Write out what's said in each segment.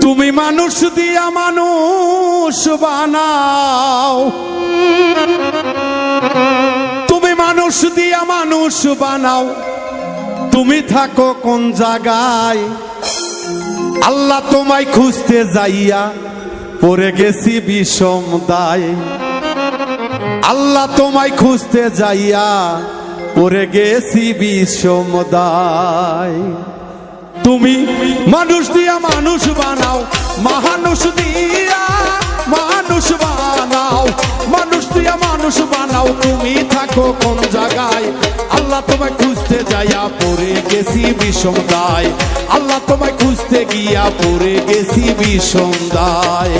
তুমি মানুষ দিয়া মানুষ বানাও। তুমি মানুষ দিয়া মানুষ বানাও। তুমি থাকো কোন জায়গায়। আল্লাহ তোমায় খুঁজতে যাইয়া পড়ে গেছি বিষম দায়। আল্লাহ তোমায় খুঁজতে যাইয়া পড়ে গেছি বিষম দায়। তুমি মানুষ দিয়া মানুষ বানাও, মানুষ দিয়া মানুষ বানাও, মানুষ দিয়া মানুষ বানাও, তুমি থাকো কোন জায়গায়। আল্লাহ তোমায় খুঁজতে যাইয়া পরে গেছি বিষম দায় আল্লাহ তোমায় খুঁজতে গিয়া পরে গেছি বিষম দায়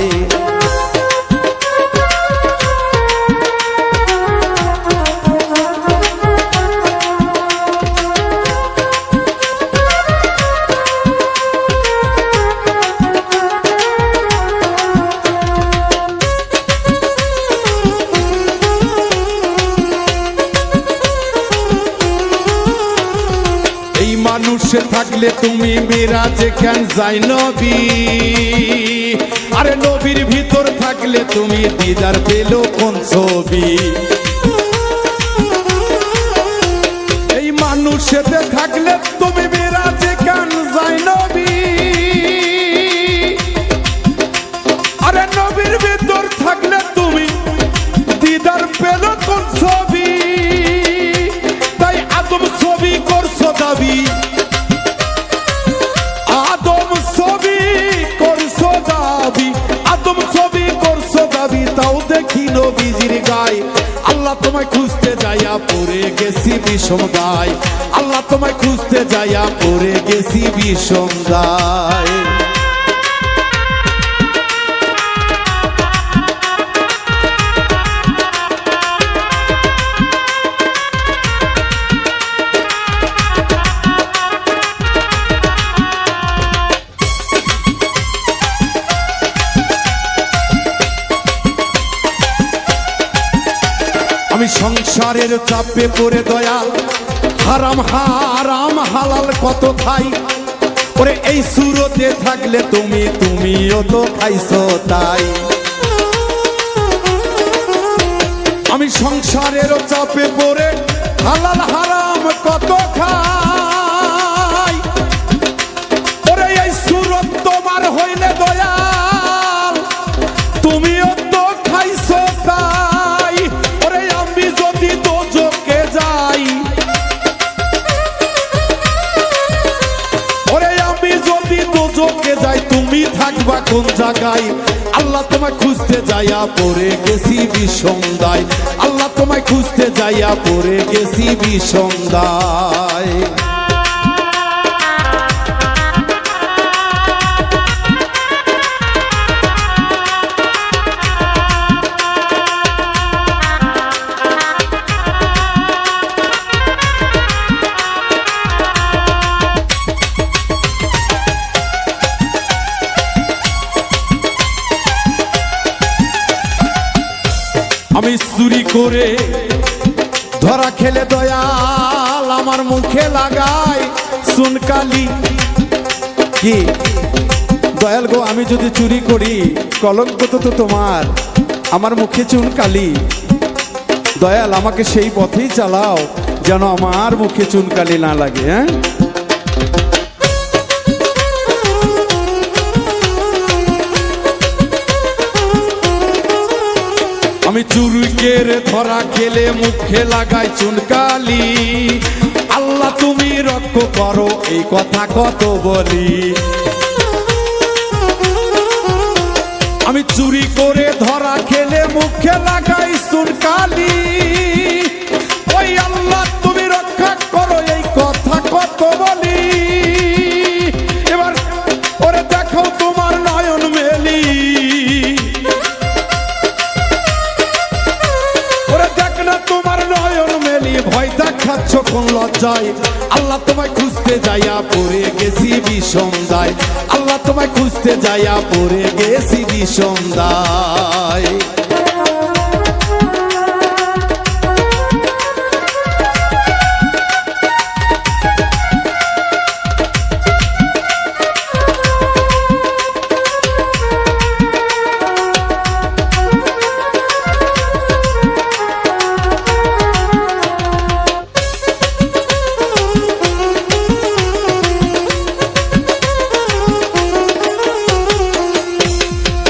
মানুষে থাকলে তুমি মিরাজে কেন যাই নবী। আরে নবীর ভিতর থাকলে তুমি দিদার পেল কোন ছবি? এই মানুষেতে থাকলে বিষম আল্লাহ তোমায় খুঁজতে যাইয়া পড়ে গেছি বিষম দায় আমি চাপে পড়ে দয়াল হারাম হারাম, হালাল কত খাই? ওরে, এই সুরতে থাকলে তুমি, তুমিও তো খাইছো তাই। আমি সংসারের চাপে পড়ে হালাল, হারাম কত খাই? কোন জায়গায়? আল্লাহ তোমায় খুঁজতে যাইয়া পরে গেছি বিষন্দায় আল্লাহ তোমায় খুঁজতে যাইয়া পরে গেছি বিষন্দায় আমি চুরি করে ধরা খেলে দয়াল আমার মুখে লাগাই। সুনকালি কি? দয়াল গো, আমি যদি চুরি করি, কলঙ্ক তো তোমার। আমার মুখে চুনকালি দয়াল, আমাকে সেই পথেই চালাও, যেন আমার মুখে চুনকালি না লাগে হ্যাঁ? আমি চুরুকের ধরা খেলে মুখে লাগাই চুনকালি। আল্লাহ, তুমি রক্ষ করো, এই কথা কত বলি। আমি চুরি করে ভয় দেখাচ্ছ কোন লজ্জায়? আল্লাহ তোমায় খুঁজতে যাইয়া পড়ে গেছি বিষম দায় আল্লাহ তোমায় খুঁজতে যাইয়া পড়ে গেছি বিষম দায়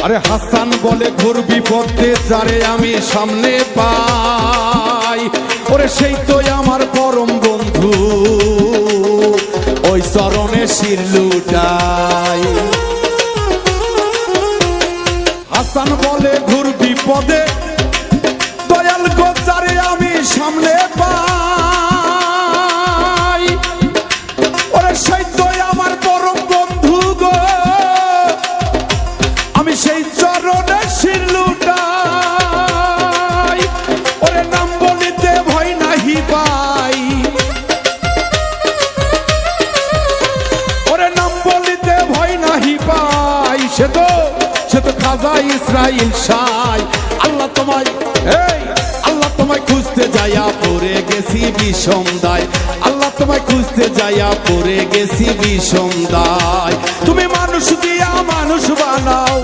আরে হাসান বলে ঘোর বিপদে, যারে আমি সামনে পাই। ওরে সেই তো আমার পরম বন্ধু, ওই চরণে শির লুটাই। হাসান বলে ঘুর বিপদে, দয়াল গোচারে আমি সামনে পাই। খাজা ইসরাইল সাই আল্লাহ তোমায়, এই, আল্লাহ তোমায় খুঁজতে যাইয়া পড়ে গেছি বিষম দায় আল্লাহ তোমায় খুঁজতে যাইয়া পড়ে গেছি বিষম দায় তুমি মানুষ দিয়া মানুষ বানাও।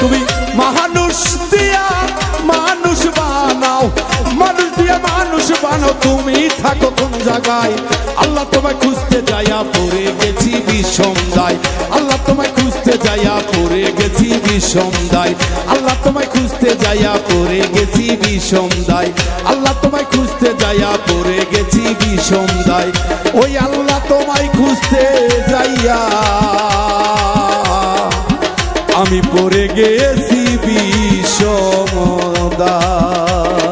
তুমি মানুষ দিয়া মানুষ বানাও। মানুষ দিয়া মানুষ বানাও, তুমি থাকো কোন জায়গায়। আল্লাহ তোমায় খুঁজতে যাইয়া পড়ে গেছি বিষম দায় বিষম আল্লাহ তোমায় খুঁজতে যাইয়া পড়ে গেছি বিষম দায় আল্লাহ তোমায় খুঁজতে যাইয়া পড়ে গেছি বিষম ওই আল্লাহ তোমায় খুঁজতে যাইয়া। আমি পরে গেছি বিষম দায়